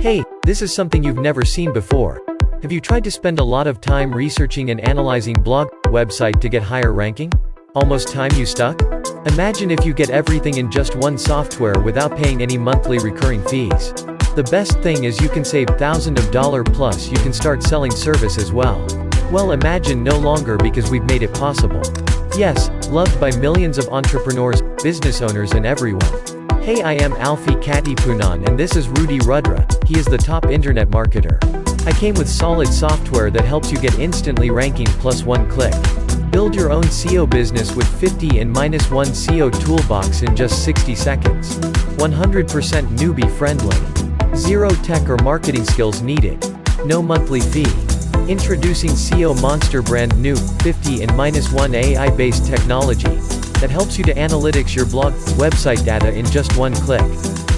Hey, this is something you've never seen before. Have you tried to spend a lot of time researching and analyzing blog website to get higher ranking? Almost time you stuck? Imagine if you get everything in just one software without paying any monthly recurring fees. The best thing is you can save thousands of dollar plus you can start selling service as well. Well imagine no longer because we've made it possible. Yes, loved by millions of entrepreneurs, business owners and everyone. Hey I am Alfie Katipunan and this is Rudy Rudra, he is the top internet marketer. I came with solid software that helps you get instantly ranking plus one click. Build your own SEO business with 50 and minus 1 SEO toolbox in just 60 seconds. 100% newbie friendly. Zero tech or marketing skills needed. No monthly fee. Introducing SEO Monster brand new, 50 and minus 1 AI-based technology that helps you to analytics your blog, website data in just one click.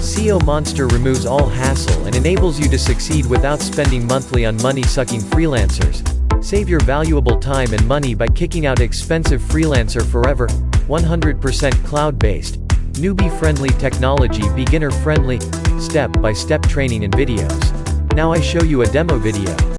SEO Monster removes all hassle and enables you to succeed without spending monthly on money-sucking freelancers. Save your valuable time and money by kicking out expensive freelancer forever, 100% cloud-based, newbie-friendly technology beginner-friendly, step-by-step training and videos. Now I show you a demo video.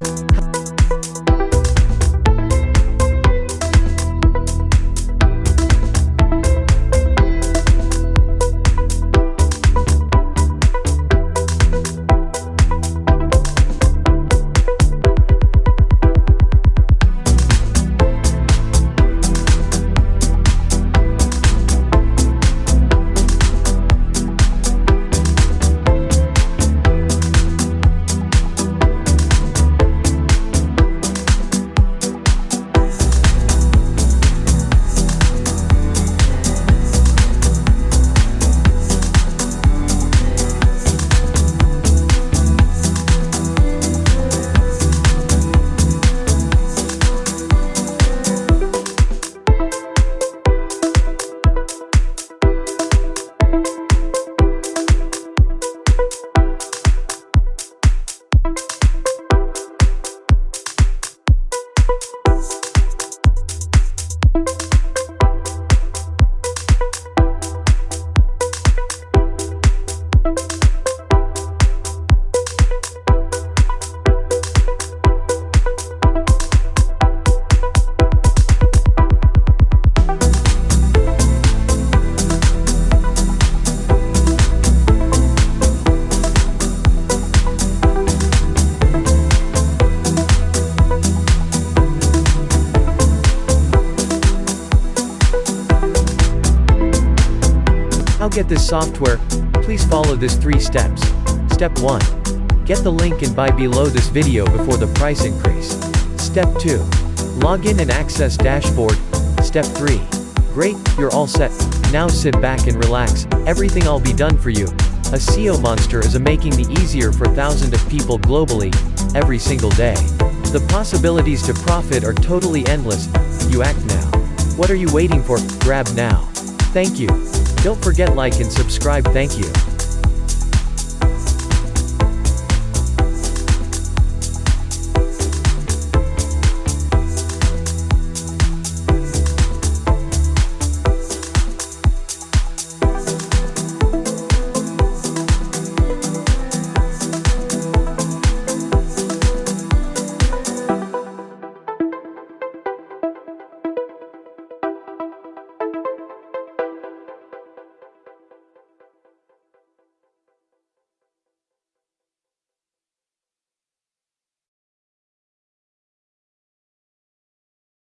How get this software? Please follow this three steps. Step 1. Get the link and buy below this video before the price increase. Step 2. Login and access dashboard. Step 3. Great, you're all set. Now sit back and relax, everything all be done for you. A SEO monster is a making the easier for thousands of people globally, every single day. The possibilities to profit are totally endless, you act now. What are you waiting for, grab now. Thank you. Don't forget like and subscribe thank you.